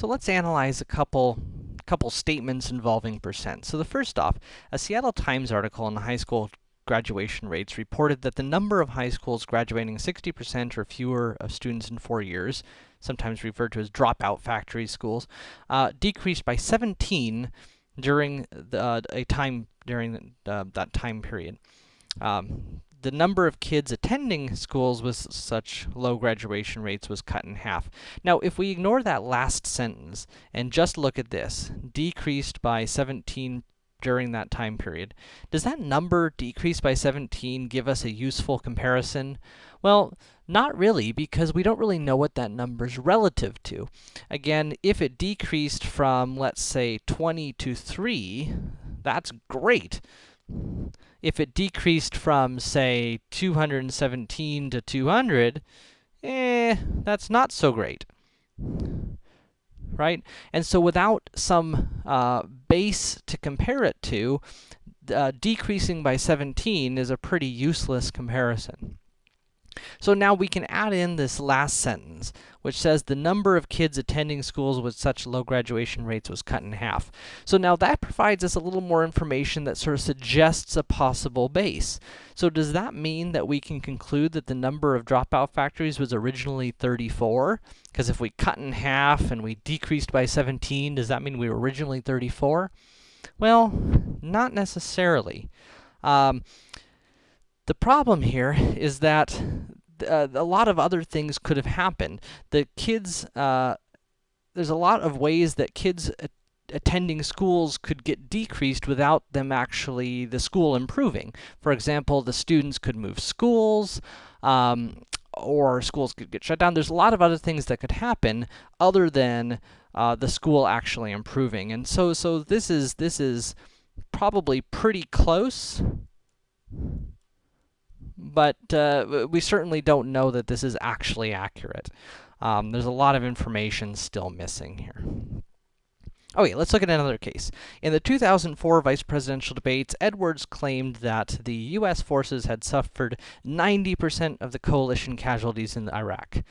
So let's analyze a couple couple statements involving percent. So the first off, a Seattle Times article on the high school graduation rates reported that the number of high schools graduating 60% or fewer of students in four years, sometimes referred to as dropout factory schools, uh, decreased by 17 during the, uh, a time during uh, that time period. Um, the number of kids attending schools with such low graduation rates was cut in half. Now, if we ignore that last sentence and just look at this, decreased by 17 during that time period, does that number decrease by 17 give us a useful comparison? Well, not really, because we don't really know what that number's relative to. Again, if it decreased from, let's say, 20 to 3, that's great if it decreased from, say, 217 to 200, eh, that's not so great. Right? And so without some uh, base to compare it to, uh, decreasing by 17 is a pretty useless comparison. So now we can add in this last sentence, which says the number of kids attending schools with such low graduation rates was cut in half. So now that provides us a little more information that sort of suggests a possible base. So does that mean that we can conclude that the number of dropout factories was originally 34? Because if we cut in half and we decreased by 17, does that mean we were originally 34? Well, not necessarily. Um, the problem here is that uh, a lot of other things could have happened. The kids, uh, there's a lot of ways that kids attending schools could get decreased without them actually, the school improving. For example, the students could move schools, um, or schools could get shut down. There's a lot of other things that could happen other than uh, the school actually improving. And so, so this is, this is probably pretty close but uh, we certainly don't know that this is actually accurate. Um, there's a lot of information still missing here. Okay, let's look at another case. In the 2004 vice presidential debates, Edwards claimed that the U.S. forces had suffered 90% of the coalition casualties in Iraq.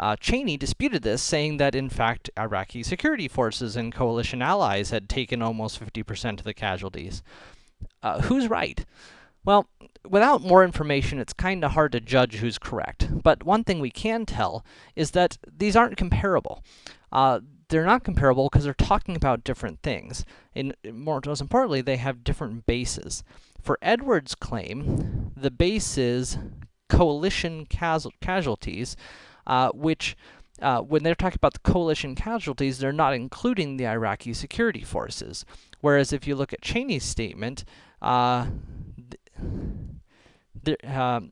Uh, Cheney disputed this, saying that, in fact, Iraqi security forces and coalition allies had taken almost 50% of the casualties. Uh, who's right? Well, without more information, it's kinda hard to judge who's correct. But one thing we can tell is that these aren't comparable. Uh, they're not comparable because they're talking about different things. And more, most importantly, they have different bases. For Edwards' claim, the base is coalition casualties, uh, which uh, when they're talking about the coalition casualties, they're not including the Iraqi security forces. Whereas if you look at Cheney's statement, uh, um,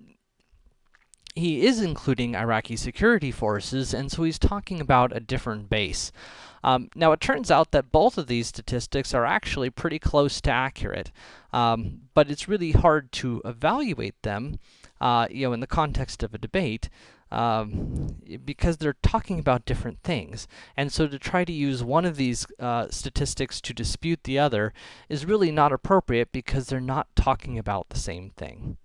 he is including Iraqi security forces, and so he's talking about a different base. Um, now, it turns out that both of these statistics are actually pretty close to accurate, um, but it's really hard to evaluate them, uh, you know, in the context of a debate, um, because they're talking about different things. And so to try to use one of these uh, statistics to dispute the other is really not appropriate because they're not talking about the same thing.